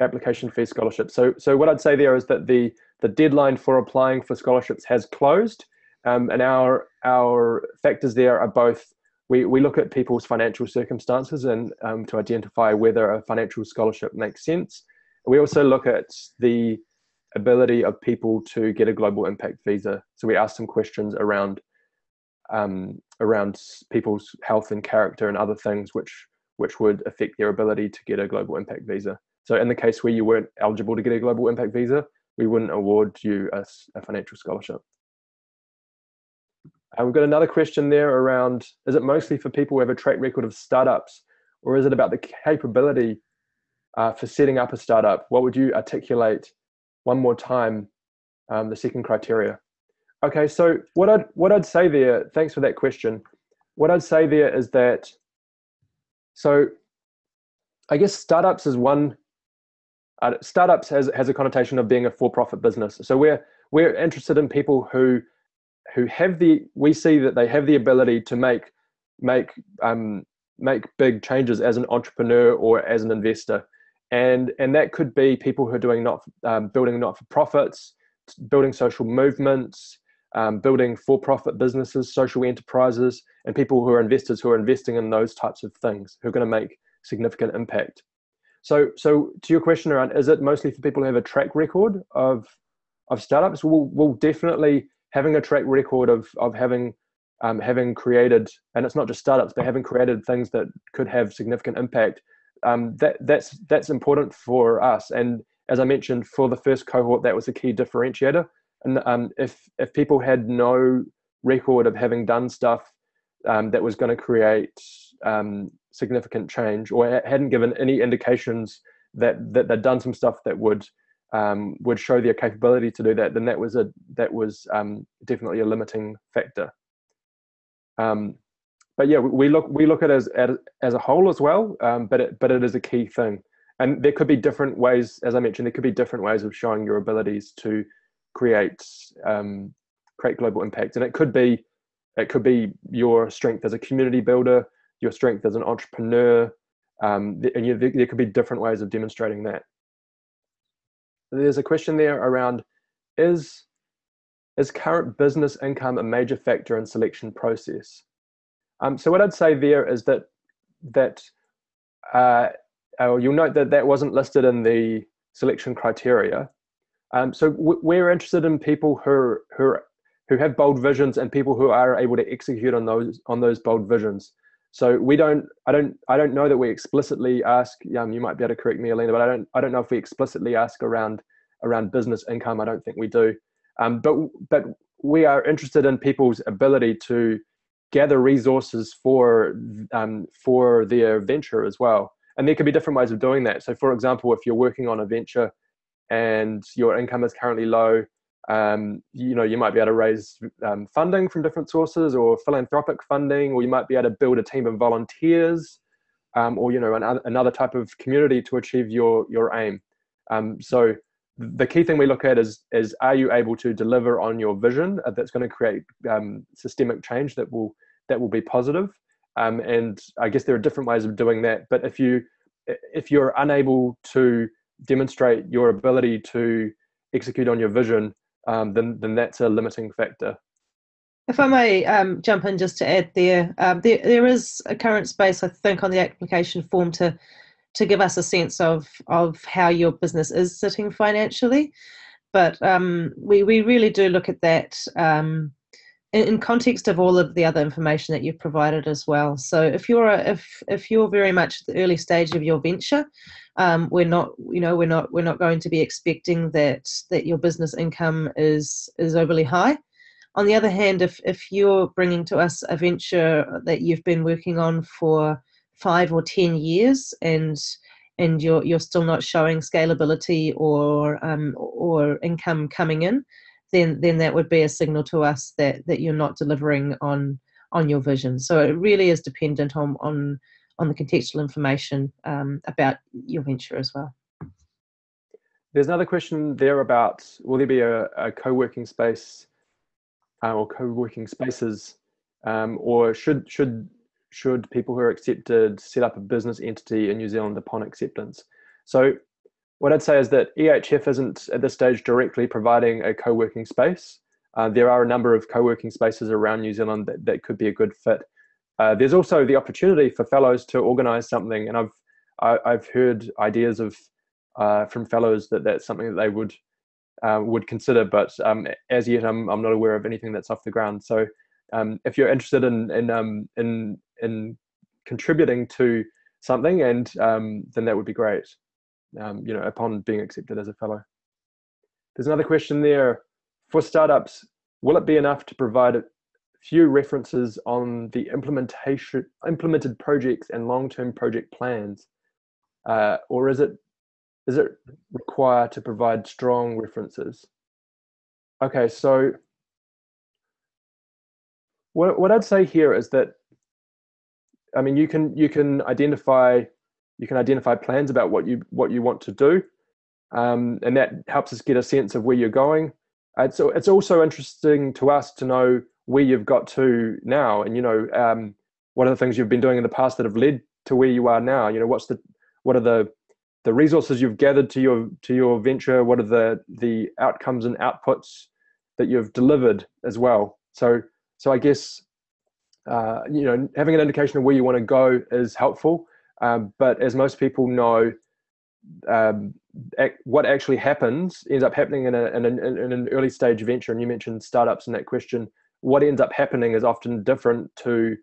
Speaker 2: application fee scholarships. So, so what I'd say there is that the the deadline for applying for scholarships has closed, um, and our our factors there are both. We, we look at people's financial circumstances and um, to identify whether a financial scholarship makes sense we also look at the ability of people to get a global impact visa. So we ask some questions around um, around people's health and character and other things which which would affect their ability to get a global impact visa. So in the case where you weren't eligible to get a global impact visa, we wouldn't award you a, a financial scholarship. Uh, we've got another question there around, is it mostly for people who have a track record of startups or is it about the capability uh, for setting up a startup, what would you articulate one more time um, the second criteria? Okay, so what I'd what I'd say there, thanks for that question. What I'd say there is that so I guess startups is one uh, startups has has a connotation of being a for-profit business. So we're we're interested in people who who have the we see that they have the ability to make make um, make big changes as an entrepreneur or as an investor and and that could be people who are doing not um, building not for profits, building social movements, um, building for profit businesses, social enterprises, and people who are investors who are investing in those types of things who are going to make significant impact. So so to your question around is it mostly for people who have a track record of of startups? We'll, we'll definitely having a track record of of having um, having created, and it's not just startups, but having created things that could have significant impact um, that that's that's important for us. And as I mentioned, for the first cohort, that was a key differentiator. And um, if if people had no record of having done stuff um, that was going to create um, significant change, or hadn't given any indications that that they'd done some stuff that would um, would show their capability to do that, then that was a that was um, definitely a limiting factor. Um, but yeah, we look we look at it as as a whole as well. But it but it is a key thing, and there could be different ways. As I mentioned, there could be different ways of showing your abilities to create um, create global impact, and it could be it could be your strength as a community builder, your strength as an entrepreneur, um, and you, there could be different ways of demonstrating that. There's a question there around is is current business income a major factor in selection process? Um, so what I'd say there is that that uh, you'll note that that wasn't listed in the selection criteria. Um, so we're interested in people who who who have bold visions and people who are able to execute on those on those bold visions. So we don't, I don't, I don't know that we explicitly ask. Um, you might be able to correct me, Alina, but I don't, I don't know if we explicitly ask around around business income. I don't think we do. Um, but but we are interested in people's ability to gather resources for um, for their venture as well. And there could be different ways of doing that. So, for example, if you're working on a venture and your income is currently low, Um, you know, you might be able to raise um, funding from different sources or philanthropic funding, or you might be able to build a team of volunteers, um, or you know, an, another type of community to achieve your your aim. Um, so the key thing we look at is is are you able to deliver on your vision uh, that's going to create um, systemic change that will that will be positive um, and I guess there are different ways of doing that but if you if you're unable to demonstrate your ability to execute on your vision um, then then that's a limiting factor
Speaker 1: if I may um, jump in just to add there, um, there, there is a current space, I think, on the application form to to give us a sense of of how your business is sitting financially. But um, we we really do look at that um, in, context of all of the other information that you've provided as well. So if you're a, if if you're very much at the early stage of your venture, um, we're not you know we're not we're not going to be expecting that that your business income is is overly high. On the other hand, if if you're bringing to us a venture that you've been working on for five or ten years and and you're you're still not showing scalability or um, or income coming in, then then that would be a signal to us that that you're not delivering on on your vision. So it really is dependent on on on the contextual information um, about your venture as well.
Speaker 2: There's another question there about will there be a, a co-working space uh, or co-working spaces, um, or should should should people who are accepted set up a business entity in New Zealand upon acceptance. So what I'd say is that EHF isn't at this stage directly providing a co-working space. Uh, there are a number of co-working spaces around New Zealand that, that could be a good fit. Uh, there's also the opportunity for fellows to organize something and I've I, have i have heard ideas of uh, from fellows that that's something that they would uh, would consider, but um, as yet I'm, I'm not aware of anything that's off the ground. So um, if you're interested in in um, in in contributing to something, and um, then that would be great. Um, you know, upon being accepted as a fellow. There's another question there for startups. Will it be enough to provide a few references on the implementation implemented projects and long-term project plans, uh, or is it is it require to provide strong references? Okay, so what, what I'd say here is that, I mean, you can you can identify you can identify plans about what you what you want to do, um, and that helps us get a sense of where you're going. It's it's also interesting to us to know where you've got to now, and you know, um, what are the things you've been doing in the past that have led to where you are now. You know, what's the what are the the resources you've gathered to your to your venture? What are the the outcomes and outputs that you've delivered as well? So so I guess uh, you know having an indication of where you want to go is helpful. Um, but as most people know, um, what actually happens ends up happening in, a, in, a, in, an early stage venture. And you mentioned startups in that question. What ends up happening is often different to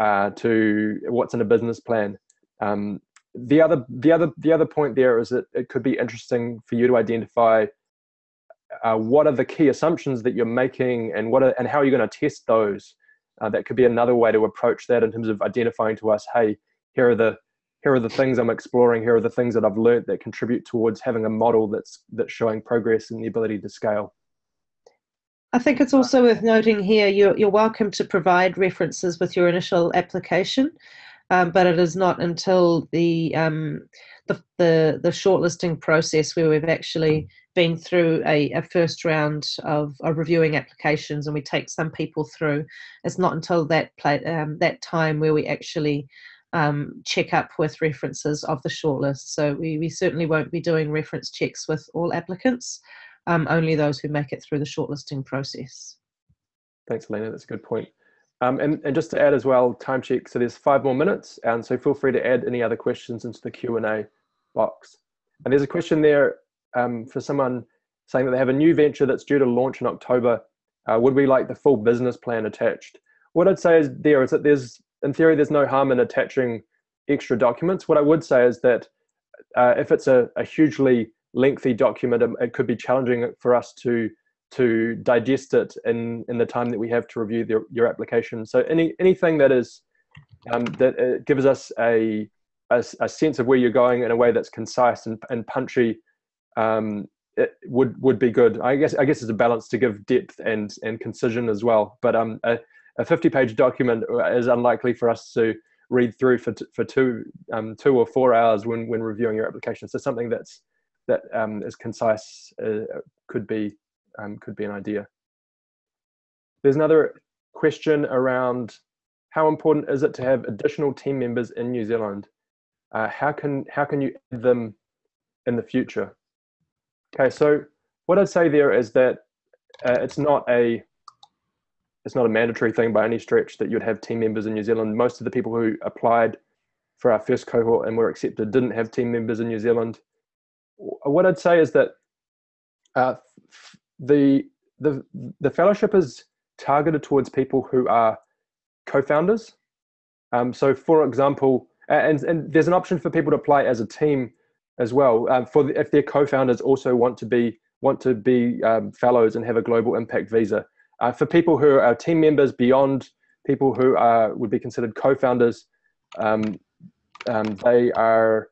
Speaker 2: uh, to what's in a business plan. Um, the other the other the other point there is that it could be interesting for you to identify uh, what are the key assumptions that you're making and what are, and how are you going to test those uh, that could be another way to approach that in terms of identifying to us hey here are the here are the things i'm exploring here are the things that i've learned that contribute towards having a model that's that's showing progress and the ability to scale
Speaker 1: I think it's also worth noting here you're, you're welcome to provide references with your initial application, um, but it is not until the, um, the, the, the shortlisting process where we've actually been through a, a first round of, of, reviewing applications and we take some people through. It's not until that um, that time where we actually um, check up with references of the shortlist. So we, we certainly won't be doing reference checks with all applicants, um, only those who make it through the shortlisting process.
Speaker 2: Thanks, Alina. That's a good point. Um, and, and just to add as well, time check. So there's five more minutes, and so feel free to add any other questions into the Q and A box. And there's a question there um, for someone saying that they have a new venture that's due to launch in October, uh, would we like the full business plan attached? What I'd say is there is that there's, in theory, there's no harm in attaching extra documents. What I would say is that uh, if it's a, a, hugely lengthy document, it, could be challenging for us to to digest it in in the time that we have to review the, your application. So any anything that is um, that uh, gives us a, a, a sense of where you're going in a way that's concise and, and punchy um, it would would be good. I guess I guess it's a balance to give depth and and concision as well. But um, a, a 50 page document is unlikely for us to read through for for two um, two or four hours when when reviewing your application. So something that's that um, is concise uh, could be um, could be an idea. There's another question around how important is it to have additional team members in New Zealand? Uh, how can how can you add them in the future? Okay, so what I'd say there is that uh, it's not a it's not a mandatory thing by any stretch that you'd have team members in New Zealand. Most of the people who applied for our first cohort and were accepted didn't have team members in New Zealand. What I'd say is that uh, the the the fellowship is targeted towards people who are co-founders. Um, so, for example, and and there's an option for people to apply as a team as well. Um, for the, if their co-founders also want to be want to be um, fellows and have a global impact visa. Uh, for people who are team members beyond people who are would be considered co-founders, um, um, they are,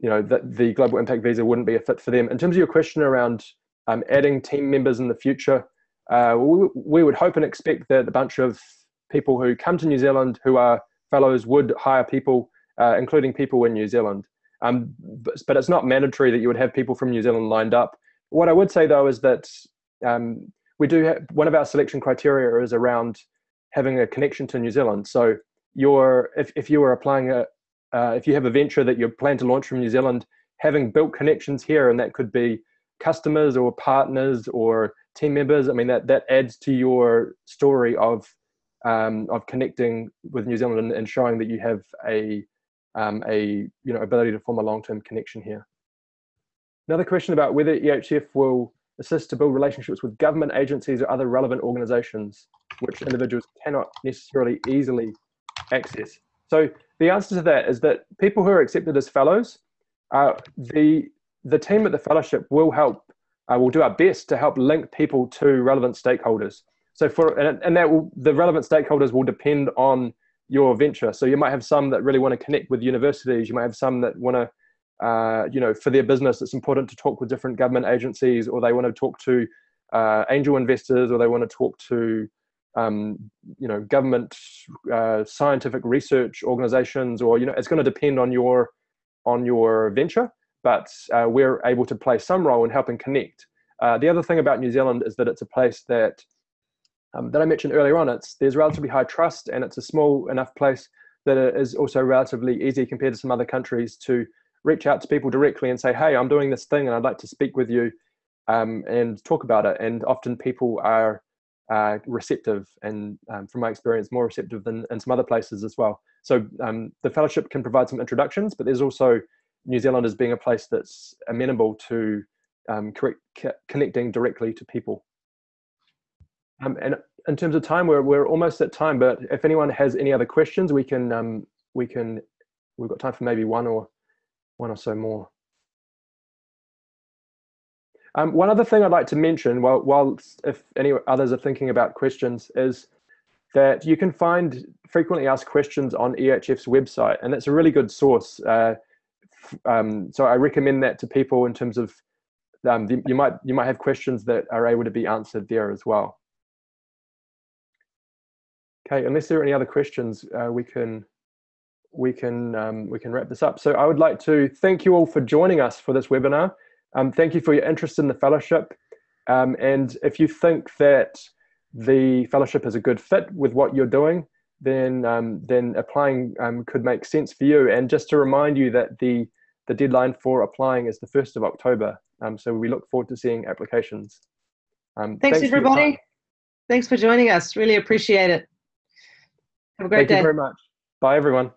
Speaker 2: you know, the, the global impact visa wouldn't be a fit for them. In terms of your question around um, adding team members in the future, uh, we, we would hope and expect that a bunch of people who come to New Zealand who are fellows would hire people, uh, including people in New Zealand. Um, but, but, it's not mandatory that you would have people from New Zealand lined up. What I would say though is that um, we do have one of our selection criteria is around having a connection to New Zealand. So you're if, if you are applying a uh, if you have a venture that you plan to launch from New Zealand, having built connections here, and that could be customers or partners or team members. I mean that that adds to your story of um, of connecting with New Zealand and, showing that you have a um, a you know ability to form a long-term connection here. Another question about whether EHF will assist to build relationships with government agencies or other relevant organizations which individuals cannot necessarily easily access. So the answer to that is that people who are accepted as fellows, uh, the the team at the fellowship will help, uh, will do our best to help link people to relevant stakeholders. So for and, and that will the relevant stakeholders will depend on your venture. So you might have some that really want to connect with universities. You might have some that want to, uh, you know, for their business, it's important to talk with different government agencies, or they want to talk to uh, angel investors, or they want to talk to, um, you know, government uh, scientific research organizations, or you know, it's going to depend on your on your venture. But uh, we're able to play some role in helping connect. Uh, the other thing about New Zealand is that it's a place that um, that I mentioned earlier on, it's there's relatively high trust and it's a small enough place that it is also relatively easy compared to some other countries to reach out to people directly and say, hey, I'm doing this thing and I'd like to speak with you um, and talk about it. And often people are uh, receptive and um, from my experience, more receptive than in some other places as well. So um, the fellowship can provide some introductions, but there's also New Zealand as being a place that's amenable to um, correct, connecting directly to people. Um, and in terms of time, we're we're almost at time. But if anyone has any other questions, we can um, we can we've got time for maybe one or one or so more. Um, one other thing I'd like to mention, while, while if any others are thinking about questions, is that you can find frequently asked questions on EHF's website, and that's a really good source. Uh, um, so I recommend that to people in terms of um, you might you might have questions that are able to be answered there as well. Okay, unless there are any other questions, uh, we can we can um, we can wrap this up. So I would like to thank you all for joining us for this webinar. Um, thank you for your interest in the fellowship. Um, and if you think that the fellowship is a good fit with what you're doing, then um, then applying um, could make sense for you. And just to remind you that the the deadline for applying is the first of October. Um, so we look forward to seeing applications.
Speaker 1: thanks, thanks everybody. Thanks for joining us. Really appreciate it. Have a great
Speaker 2: Thank
Speaker 1: day.
Speaker 2: Thank you very much. Bye, everyone.